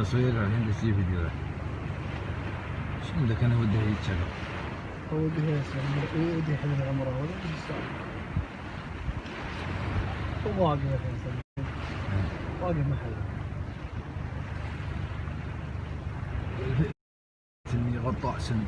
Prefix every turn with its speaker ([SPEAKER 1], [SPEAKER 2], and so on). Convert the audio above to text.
[SPEAKER 1] تصوير الحين بسوي فيديو شو عندك أنا ودي يتشغل
[SPEAKER 2] ودي يسلم ودي يحل العمره ولا ودي يسافر وواقف الحين صدق. واقف محل
[SPEAKER 1] سني غطاء سن